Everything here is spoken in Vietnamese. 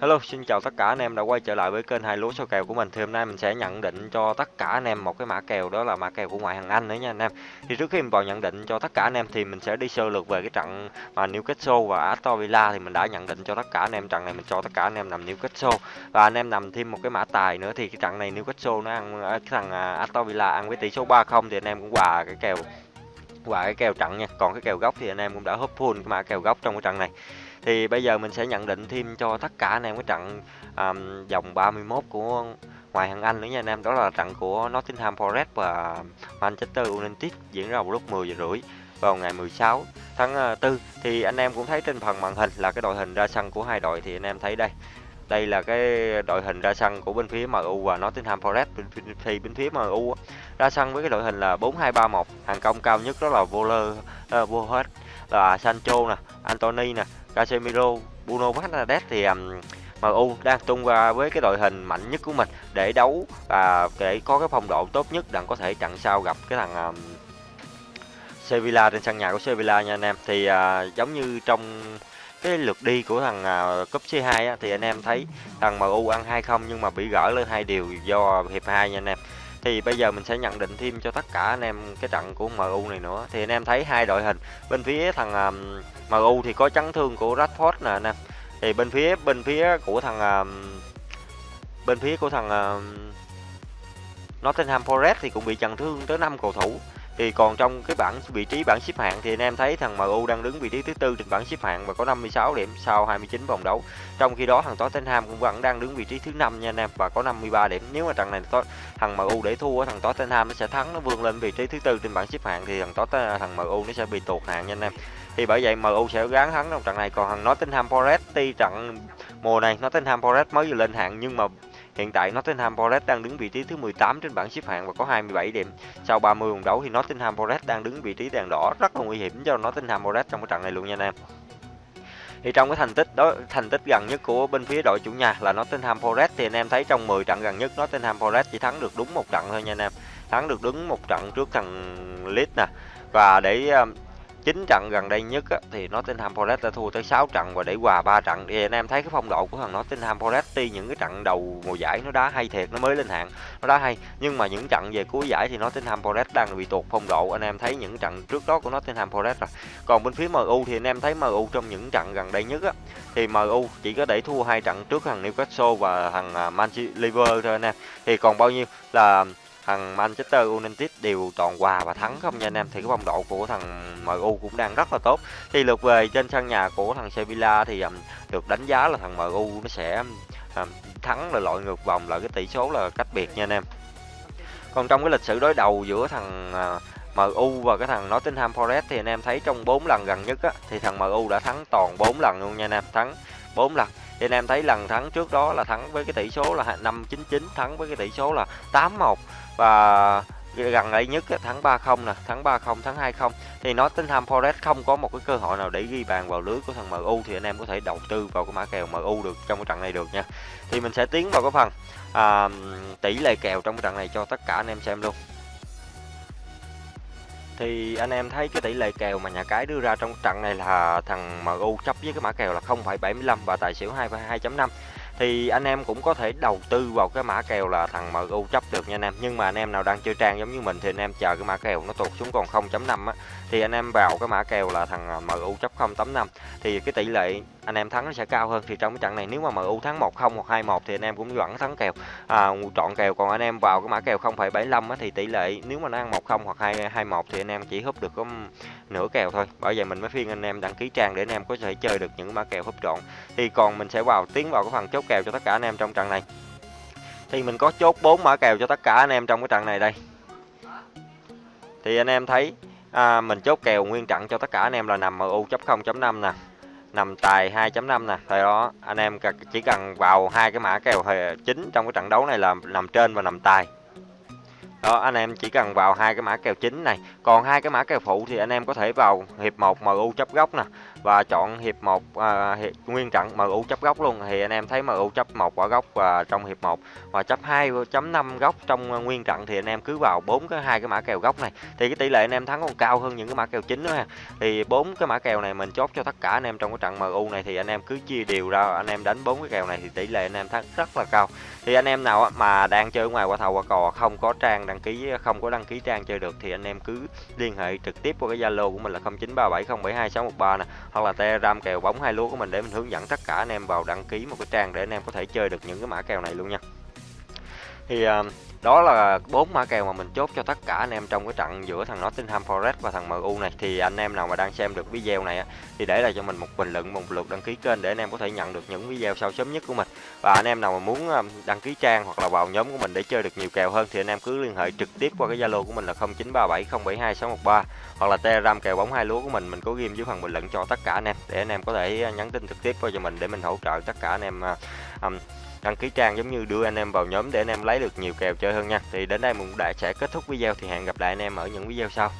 Hello, xin chào tất cả anh em đã quay trở lại với kênh hai lúa soi kèo của mình. Thì hôm nay mình sẽ nhận định cho tất cả anh em một cái mã kèo đó là mã kèo của ngoại hạng Anh nữa nha anh em. Thì trước khi mình vào nhận định cho tất cả anh em thì mình sẽ đi sơ lược về cái trận mà Newcastle và Aston Villa thì mình đã nhận định cho tất cả anh em trận này mình cho tất cả anh em nằm Newcastle và anh em nằm thêm một cái mã tài nữa thì cái trận này Newcastle nó ăn cái thằng à, Aston Villa ăn với tỷ số 3-0 thì anh em cũng hòa cái kèo qua cái kèo trận nha. Còn cái kèo góc thì anh em cũng đã húp full cái mã kèo góc trong cái trận này. Thì bây giờ mình sẽ nhận định thêm cho tất cả anh em cái trận um, vòng 31 của ngoài hạng Anh nữa nha anh em. Đó là trận của Nottingham Forest và Manchester United diễn ra vào lúc 10 giờ rưỡi vào ngày 16 tháng ờ, 4 thì anh em cũng thấy trên phần màn hình là cái đội hình ra sân của hai đội thì anh em thấy đây đây là cái đội hình ra sân của bên phía MU và Nottingham Forest thì bên phía MU ra sân với cái đội hình là 4-2-3-1 hàng công cao nhất đó là Voler uh, ờ, vô là Sancho nè Anthony nè Casemiro, Bruno Fernandes thì um, MU đang tung ra với cái đội hình mạnh nhất của mình để đấu và để có cái phong độ tốt nhất đặng có thể chặn sau gặp cái thằng um, Sevilla trên sân nhà của Sevilla nha anh em. Thì uh, giống như trong cái lượt đi của thằng uh, cúp C2 á, thì anh em thấy thằng MU ăn 2-0 nhưng mà bị gỡ lên hai điều do hiệp 2 nha anh em. Thì bây giờ mình sẽ nhận định thêm cho tất cả anh em cái trận của MU này nữa. Thì anh em thấy hai đội hình bên phía thằng à, um, MU thì có chấn thương của Rashford nè anh em. Thì bên phía bên phía của thằng um, bên phía của thằng um, Nottingham Forest thì cũng bị chấn thương tới 5 cầu thủ thì còn trong cái bảng vị trí bảng xếp hạng thì anh em thấy thằng MU đang đứng vị trí thứ tư trên bảng xếp hạng và có 56 điểm sau 29 vòng đấu. Trong khi đó thằng Tottenham cũng vẫn đang đứng vị trí thứ năm nha anh em, và có 53 điểm. Nếu mà trận này thằng MU để thua thằng Tottenham nó sẽ thắng, nó vươn lên vị trí thứ tư trên bảng xếp hạng thì thằng Tottenham à, thằng MU nó sẽ bị tụt hạng nha anh em. Thì bởi vậy MU sẽ gắng thắng trong trận này còn thằng Nottingham Forest, tuy trận mùa này Nottingham Forest mới vừa lên hạng nhưng mà Hiện tại, Nottingham Forest đang đứng vị trí thứ 18 trên bảng xếp hạng và có 27 điểm. Sau 30 vòng đấu thì Nottingham Forest đang đứng vị trí đèn đỏ rất là nguy hiểm cho Nottingham Forest trong cái trận này luôn nha anh em. Thì trong cái thành tích đó, thành tích gần nhất của bên phía đội chủ nhà là Nottingham Forest thì anh em thấy trong 10 trận gần nhất, Nottingham Forest chỉ thắng được đúng một trận thôi nha anh em. Thắng được đúng một trận trước thằng Leeds nè. Và để um, chín trận gần đây nhất á, thì Nottingham Forest đã thua tới 6 trận và để hòa 3 trận. Thì anh em thấy cái phong độ của thằng Nottingham Forest tuy những cái trận đầu mùa giải nó đá hay thiệt nó mới lên hạng nó đá hay nhưng mà những trận về cuối giải thì Nottingham Forest đang bị tuột phong độ. Anh em thấy những trận trước đó của Nottingham Forest rồi. Còn bên phía MU thì anh em thấy MU trong những trận gần đây nhất á, thì MU chỉ có để thua hai trận trước thằng Newcastle và thằng à, Manchester Liverpool thôi anh em. Thì còn bao nhiêu là thằng Manchester United đều toàn hòa và thắng không nha anh em. Thì cái phong độ của thằng MU cũng đang rất là tốt. Thì lượt về trên sân nhà của thằng Sevilla thì um, được đánh giá là thằng MU nó sẽ um, thắng là loại ngược vòng là cái tỷ số là cách biệt nha anh em. Còn trong cái lịch sử đối đầu giữa thằng uh, MU và cái thằng Nottingham Forest thì anh em thấy trong 4 lần gần nhất á, thì thằng MU đã thắng toàn 4 lần luôn nha anh em thắng 4 lần. Thì anh em thấy lần thắng trước đó là thắng với cái tỷ số là 599 thắng với cái tỷ số là 81 và gần đây nhất thắng 3-0 nè, thắng 3-0, thắng 2-0 thì nó tính Nottingham Forest không có một cái cơ hội nào để ghi bàn vào lưới của thằng MU thì anh em có thể đầu tư vào cái mã kèo MU được trong cái trận này được nha. Thì mình sẽ tiến vào cái phần à, tỷ lệ kèo trong cái trận này cho tất cả anh em xem luôn. Thì anh em thấy cái tỷ lệ kèo mà nhà cái đưa ra trong trận này là thằng MU chấp với cái mã kèo là 0,75 và tài xỉu 2,2.5 thì anh em cũng có thể đầu tư vào cái mã kèo là thằng MU chấp được nha anh em nhưng mà anh em nào đang chơi trang giống như mình thì anh em chờ cái mã kèo nó tụt xuống còn 0.5 á thì anh em vào cái mã kèo là thằng MU chấp 0.85 thì cái tỷ lệ anh em thắng nó sẽ cao hơn thì trong cái trận này nếu mà MU thắng 1-0 hoặc 2-1 thì anh em cũng vẫn thắng kèo à, chọn kèo còn anh em vào cái mã kèo 0,75 á thì tỷ lệ nếu mà nó ăn 1-0 hoặc 2-1 thì anh em chỉ húp được có nửa kèo thôi bởi vậy mình mới phiên anh em đăng ký trang để anh em có thể chơi được những mã kèo húp trọn thì còn mình sẽ vào tiến vào cái phần chốt kèo cho tất cả anh em trong trận này. Thì mình có chốt 4 mã kèo cho tất cả anh em trong cái trận này đây. Thì anh em thấy à, mình chốt kèo nguyên trận cho tất cả anh em là nằm MU 0.5 nè nằm tài 2.5 nè. Thời đó anh em chỉ cần vào hai cái mã kèo chính trong cái trận đấu này là nằm trên và nằm tài. Đó anh em chỉ cần vào hai cái mã kèo chính này. Còn hai cái mã kèo phụ thì anh em có thể vào hiệp 1 MU chấp góc nè và chọn hiệp 1 à, hiệp, nguyên trận MU chấp góc luôn. Thì anh em thấy MU chấp một quả góc và trong hiệp 1 và chấp 2.5 góc trong à, nguyên trận thì anh em cứ vào bốn cái hai cái mã kèo góc này. Thì cái tỷ lệ anh em thắng còn cao hơn những cái mã kèo chính nữa ha. Thì bốn cái mã kèo này mình chốt cho tất cả anh em trong cái trận MU này thì anh em cứ chia đều ra. Anh em đánh bốn cái kèo này thì tỷ lệ anh em thắng rất là cao. Thì anh em nào mà đang chơi ngoài qua thầu qua cò không có trang đăng ký không có đăng ký trang chơi được thì anh em cứ liên hệ trực tiếp qua cái zalo của mình là 0937072613 nè hoặc là telegram kèo bóng hai lúa của mình để mình hướng dẫn tất cả anh em vào đăng ký một cái trang để anh em có thể chơi được những cái mã kèo này luôn nha thì uh, đó là bốn mã kèo mà mình chốt cho tất cả anh em trong cái trận giữa thằng Nottingham Forest và thằng MU này. Thì anh em nào mà đang xem được video này thì để lại cho mình một bình luận một lượt đăng ký kênh để anh em có thể nhận được những video sau sớm nhất của mình. Và anh em nào mà muốn ờ, đăng ký trang hoặc là vào nhóm của mình để chơi được nhiều kèo hơn thì anh em cứ liên hệ trực tiếp qua cái Zalo của mình là 0937072613 hoặc là Telegram kèo bóng hai lúa của mình. Mình có ghim dưới phần bình luận cho tất cả anh em để anh em có thể ờ, nhắn tin trực tiếp qua cho mình để mình hỗ trợ tất cả anh em um, đăng ký trang giống như đưa anh em vào nhóm để anh em lấy được nhiều kèo chơi hơn nha. Thì đến đây mình đã sẽ kết thúc video, thì hẹn gặp lại anh em ở những video sau.